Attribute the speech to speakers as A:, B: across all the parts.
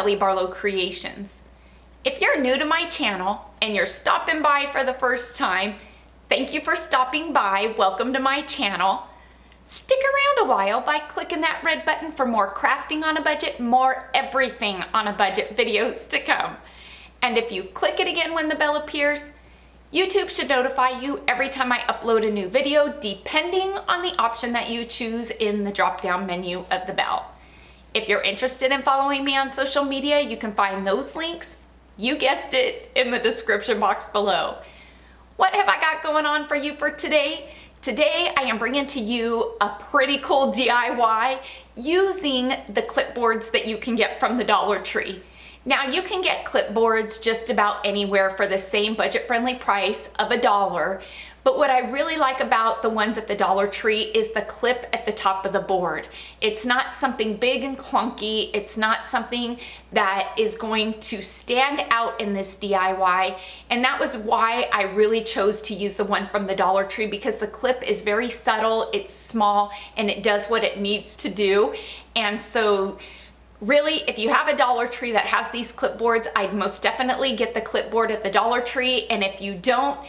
A: Kelly Barlow Creations. If you're new to my channel and you're stopping by for the first time, thank you for stopping by. Welcome to my channel. Stick around a while by clicking that red button for more crafting on a budget, more everything on a budget videos to come. And if you click it again when the bell appears, YouTube should notify you every time I upload a new video, depending on the option that you choose in the drop-down menu of the bell. If you're interested in following me on social media, you can find those links, you guessed it, in the description box below. What have I got going on for you for today? Today I am bringing to you a pretty cool DIY using the clipboards that you can get from the Dollar Tree. Now you can get clipboards just about anywhere for the same budget-friendly price of a dollar, but what I really like about the ones at the Dollar Tree is the clip at the top of the board. It's not something big and clunky. It's not something that is going to stand out in this DIY. And that was why I really chose to use the one from the Dollar Tree because the clip is very subtle, it's small, and it does what it needs to do. And so Really, if you have a Dollar Tree that has these clipboards, I'd most definitely get the clipboard at the Dollar Tree. And if you don't,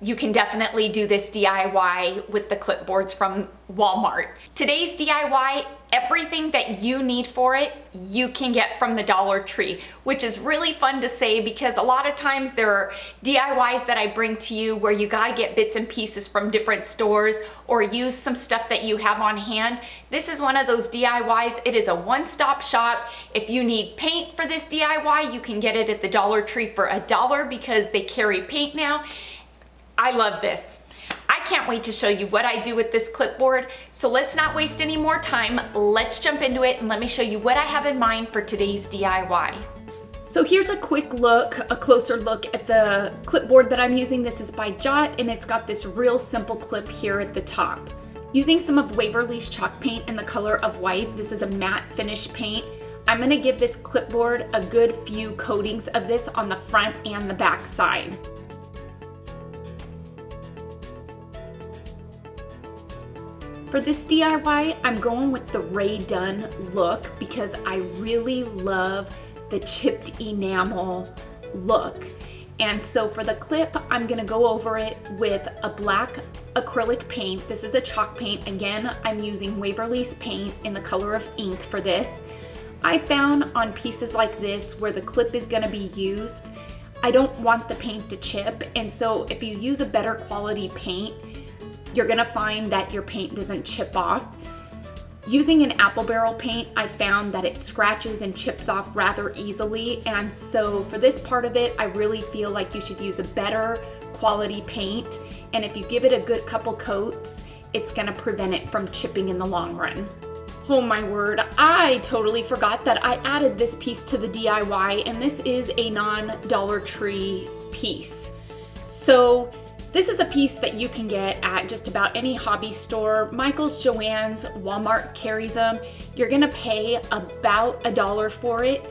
A: you can definitely do this DIY with the clipboards from Walmart. Today's DIY, everything that you need for it, you can get from the Dollar Tree, which is really fun to say because a lot of times there are DIYs that I bring to you where you gotta get bits and pieces from different stores or use some stuff that you have on hand. This is one of those DIYs. It is a one-stop shop. If you need paint for this DIY, you can get it at the Dollar Tree for a dollar because they carry paint now. I love this. I can't wait to show you what I do with this clipboard. So let's not waste any more time. Let's jump into it and let me show you what I have in mind for today's DIY. So here's a quick look, a closer look at the clipboard that I'm using. This is by Jot and it's got this real simple clip here at the top. Using some of Waverly's chalk paint in the color of white, this is a matte finish paint. I'm gonna give this clipboard a good few coatings of this on the front and the back side. For this DIY, I'm going with the Rae Dunn look because I really love the chipped enamel look. And so for the clip, I'm gonna go over it with a black acrylic paint. This is a chalk paint. Again, I'm using Waverly's paint in the color of ink for this. I found on pieces like this where the clip is gonna be used, I don't want the paint to chip. And so if you use a better quality paint, you're gonna find that your paint doesn't chip off. Using an apple barrel paint, I found that it scratches and chips off rather easily. And so for this part of it, I really feel like you should use a better quality paint. And if you give it a good couple coats, it's gonna prevent it from chipping in the long run. Oh my word, I totally forgot that I added this piece to the DIY and this is a non-Dollar Tree piece. So this is a piece that you can get at just about any hobby store. Michael's, Joann's, Walmart carries them. You're gonna pay about a dollar for it.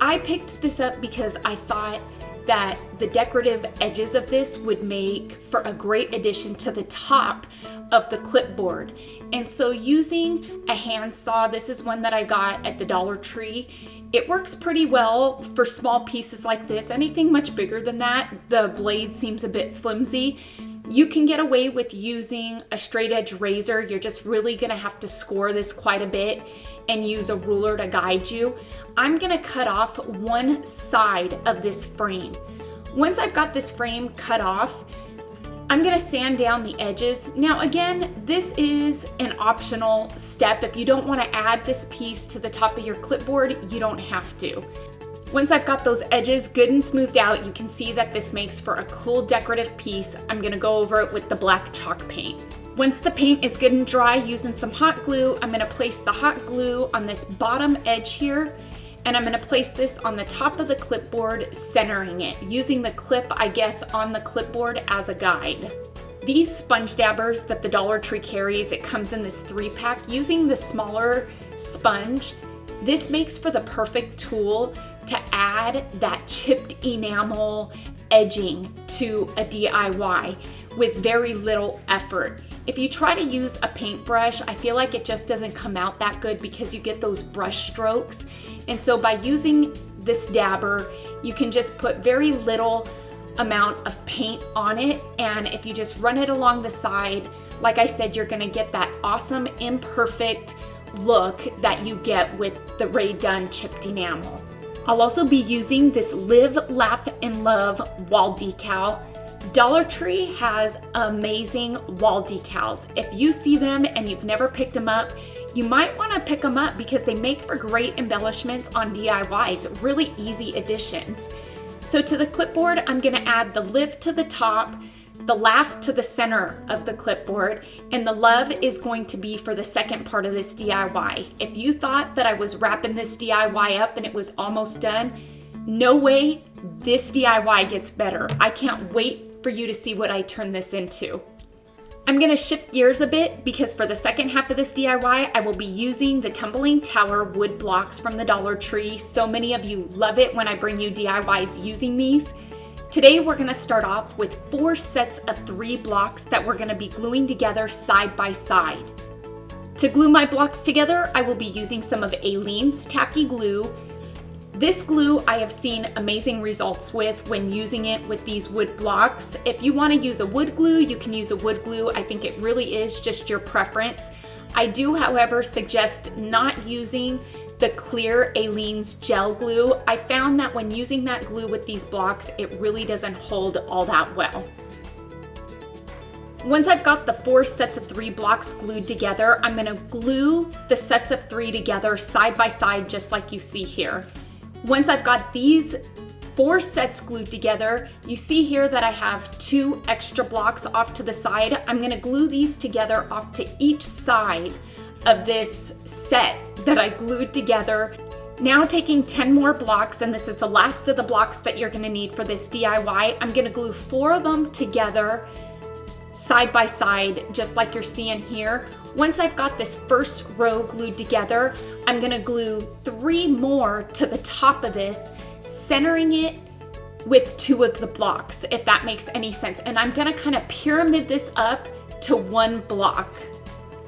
A: I picked this up because I thought that the decorative edges of this would make for a great addition to the top of the clipboard. And so using a handsaw, this is one that I got at the Dollar Tree, it works pretty well for small pieces like this. Anything much bigger than that, the blade seems a bit flimsy. You can get away with using a straight edge razor. You're just really gonna have to score this quite a bit and use a ruler to guide you. I'm gonna cut off one side of this frame. Once I've got this frame cut off, I'm gonna sand down the edges. Now again, this is an optional step. If you don't wanna add this piece to the top of your clipboard, you don't have to. Once I've got those edges good and smoothed out, you can see that this makes for a cool decorative piece. I'm gonna go over it with the black chalk paint. Once the paint is good and dry, using some hot glue, I'm gonna place the hot glue on this bottom edge here and I'm gonna place this on the top of the clipboard, centering it, using the clip, I guess, on the clipboard as a guide. These sponge dabbers that the Dollar Tree carries, it comes in this three pack, using the smaller sponge, this makes for the perfect tool to add that chipped enamel edging to a DIY with very little effort. If you try to use a paintbrush, I feel like it just doesn't come out that good because you get those brush strokes. And so by using this dabber, you can just put very little amount of paint on it. And if you just run it along the side, like I said, you're gonna get that awesome imperfect look that you get with the Rae Dunn chipped enamel. I'll also be using this Live, Laugh, and Love wall decal. Dollar Tree has amazing wall decals. If you see them and you've never picked them up, you might want to pick them up because they make for great embellishments on DIYs, really easy additions. So to the clipboard, I'm going to add the Live to the top, the laugh to the center of the clipboard, and the love is going to be for the second part of this DIY. If you thought that I was wrapping this DIY up and it was almost done, no way, this DIY gets better. I can't wait for you to see what I turn this into. I'm gonna shift gears a bit because for the second half of this DIY, I will be using the Tumbling Tower wood blocks from the Dollar Tree. So many of you love it when I bring you DIYs using these. Today we're gonna start off with four sets of three blocks that we're gonna be gluing together side by side. To glue my blocks together, I will be using some of Aleene's Tacky Glue. This glue I have seen amazing results with when using it with these wood blocks. If you wanna use a wood glue, you can use a wood glue. I think it really is just your preference. I do, however, suggest not using the clear Aleene's gel glue, I found that when using that glue with these blocks, it really doesn't hold all that well. Once I've got the four sets of three blocks glued together, I'm gonna glue the sets of three together side by side, just like you see here. Once I've got these four sets glued together, you see here that I have two extra blocks off to the side. I'm gonna glue these together off to each side of this set that I glued together. Now taking 10 more blocks, and this is the last of the blocks that you're gonna need for this DIY, I'm gonna glue four of them together side by side, just like you're seeing here. Once I've got this first row glued together, I'm gonna glue three more to the top of this, centering it with two of the blocks, if that makes any sense. And I'm gonna kind of pyramid this up to one block.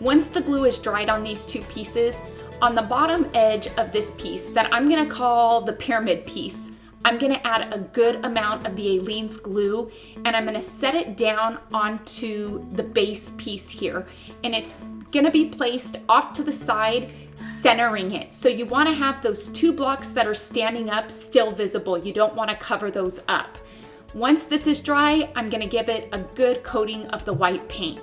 A: Once the glue is dried on these two pieces, on the bottom edge of this piece that I'm gonna call the pyramid piece, I'm gonna add a good amount of the Aleene's glue and I'm gonna set it down onto the base piece here. And it's gonna be placed off to the side, centering it. So you wanna have those two blocks that are standing up still visible. You don't wanna cover those up. Once this is dry, I'm gonna give it a good coating of the white paint.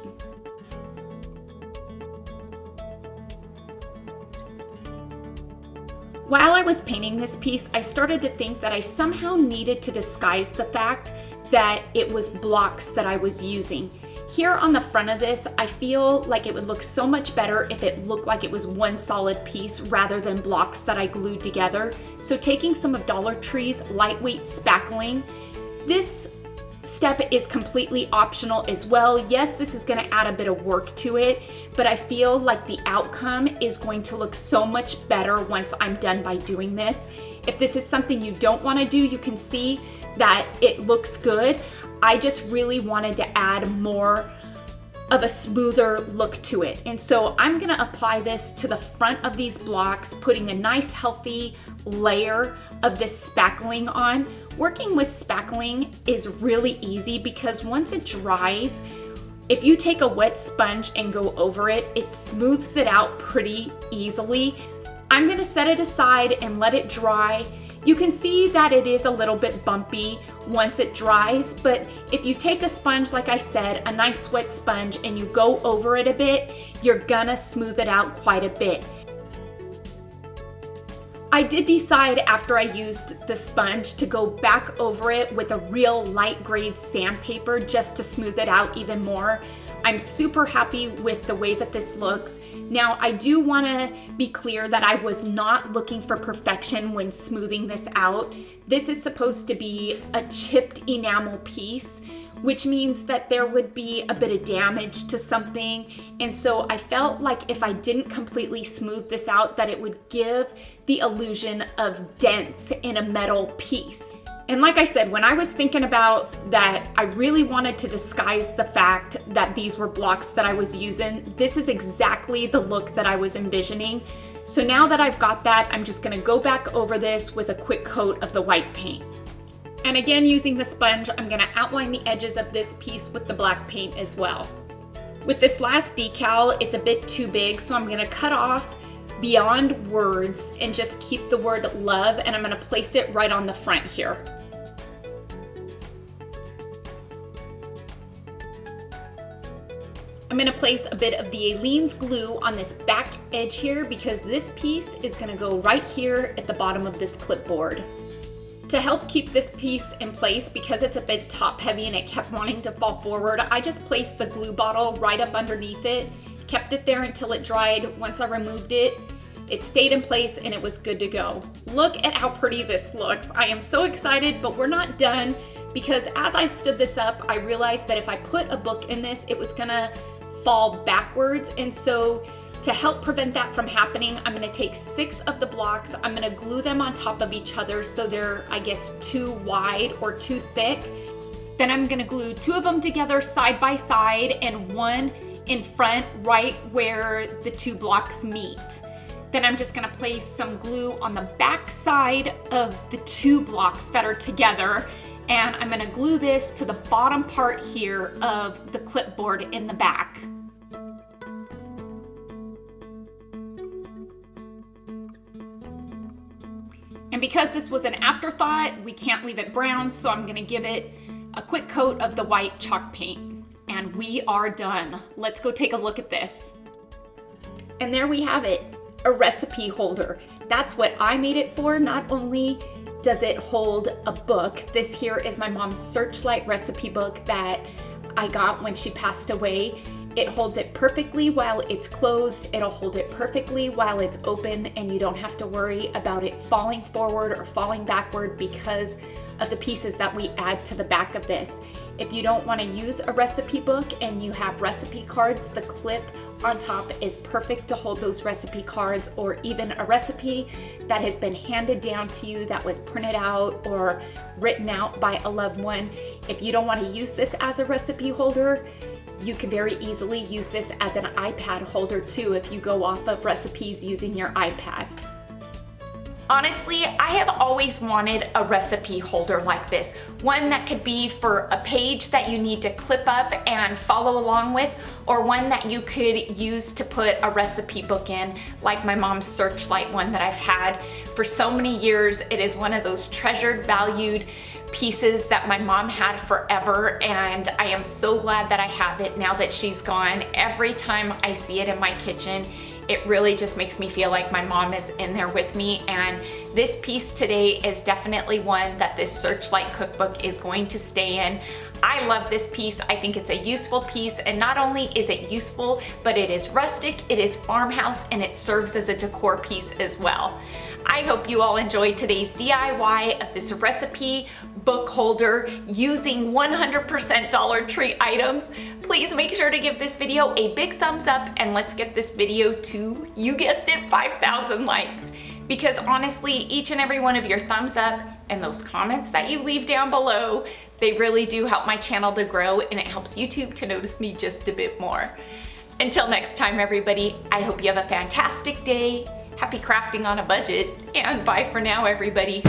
A: While I was painting this piece, I started to think that I somehow needed to disguise the fact that it was blocks that I was using. Here on the front of this, I feel like it would look so much better if it looked like it was one solid piece rather than blocks that I glued together. So taking some of Dollar Tree's lightweight spackling, this step is completely optional as well. Yes, this is gonna add a bit of work to it, but I feel like the outcome is going to look so much better once I'm done by doing this. If this is something you don't wanna do, you can see that it looks good. I just really wanted to add more of a smoother look to it. And so I'm gonna apply this to the front of these blocks, putting a nice healthy layer of this spackling on Working with spackling is really easy because once it dries, if you take a wet sponge and go over it, it smooths it out pretty easily. I'm gonna set it aside and let it dry. You can see that it is a little bit bumpy once it dries, but if you take a sponge, like I said, a nice wet sponge, and you go over it a bit, you're gonna smooth it out quite a bit. I did decide after I used the sponge to go back over it with a real light grade sandpaper just to smooth it out even more. I'm super happy with the way that this looks. Now, I do wanna be clear that I was not looking for perfection when smoothing this out. This is supposed to be a chipped enamel piece, which means that there would be a bit of damage to something. And so I felt like if I didn't completely smooth this out, that it would give the illusion of dents in a metal piece. And like I said, when I was thinking about that, I really wanted to disguise the fact that these were blocks that I was using. This is exactly the look that I was envisioning. So now that I've got that, I'm just gonna go back over this with a quick coat of the white paint. And again, using the sponge, I'm gonna outline the edges of this piece with the black paint as well. With this last decal, it's a bit too big, so I'm gonna cut off beyond words and just keep the word love, and I'm gonna place it right on the front here. I'm gonna place a bit of the Aleene's glue on this back edge here because this piece is gonna go right here at the bottom of this clipboard. To help keep this piece in place, because it's a bit top heavy and it kept wanting to fall forward, I just placed the glue bottle right up underneath it, kept it there until it dried. Once I removed it, it stayed in place and it was good to go. Look at how pretty this looks. I am so excited, but we're not done because as I stood this up, I realized that if I put a book in this, it was gonna fall backwards. And so to help prevent that from happening, I'm gonna take six of the blocks, I'm gonna glue them on top of each other so they're, I guess, too wide or too thick. Then I'm gonna glue two of them together side by side and one in front right where the two blocks meet. Then I'm just gonna place some glue on the back side of the two blocks that are together and I'm gonna glue this to the bottom part here of the clipboard in the back. And because this was an afterthought, we can't leave it brown, so I'm gonna give it a quick coat of the white chalk paint. And we are done. Let's go take a look at this. And there we have it, a recipe holder. That's what I made it for. Not only does it hold a book, this here is my mom's Searchlight recipe book that I got when she passed away. It holds it perfectly while it's closed. It'll hold it perfectly while it's open and you don't have to worry about it falling forward or falling backward because of the pieces that we add to the back of this. If you don't want to use a recipe book and you have recipe cards, the clip on top is perfect to hold those recipe cards or even a recipe that has been handed down to you that was printed out or written out by a loved one. If you don't want to use this as a recipe holder, you can very easily use this as an iPad holder too if you go off of recipes using your iPad. Honestly, I have always wanted a recipe holder like this. One that could be for a page that you need to clip up and follow along with, or one that you could use to put a recipe book in, like my mom's Searchlight one that I've had for so many years. It is one of those treasured, valued pieces that my mom had forever and I am so glad that I have it now that she's gone. Every time I see it in my kitchen, it really just makes me feel like my mom is in there with me and this piece today is definitely one that this Searchlight cookbook is going to stay in. I love this piece. I think it's a useful piece and not only is it useful, but it is rustic, it is farmhouse, and it serves as a decor piece as well. I hope you all enjoyed today's DIY of this recipe book holder using 100% Dollar Tree items. Please make sure to give this video a big thumbs up and let's get this video to, you guessed it, 5,000 likes. Because honestly, each and every one of your thumbs up and those comments that you leave down below, they really do help my channel to grow and it helps YouTube to notice me just a bit more. Until next time, everybody, I hope you have a fantastic day Happy crafting on a budget, and bye for now, everybody.